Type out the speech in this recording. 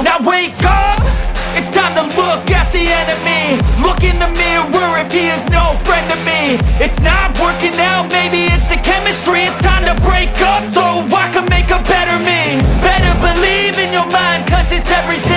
Now wake up! It's time to look at the enemy. Look in the mirror if he is no friend to me. It's not working out, maybe it's the chemistry. It's time to break up so I can make a better me. Better believe in your mind cause it's everything